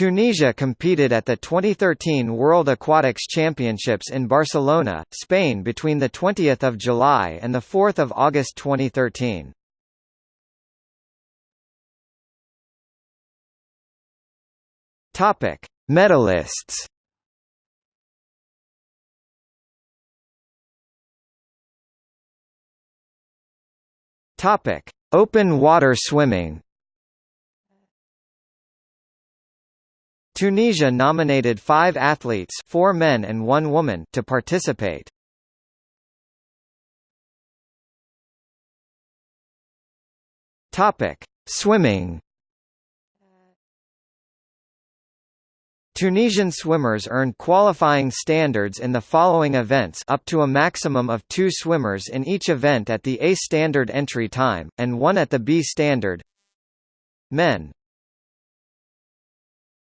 Tunisia competed at the 2013 World Aquatics Championships in Barcelona, Spain between 20 July and 4 August 2013. Topic: Medalists. Topic: Open water swimming. Tunisia nominated five athletes four men and one woman to participate. Swimming. Tunisian swimmers earned qualifying standards in the following events up to a maximum of two swimmers in each event at the A standard entry time, and one at the B standard. Men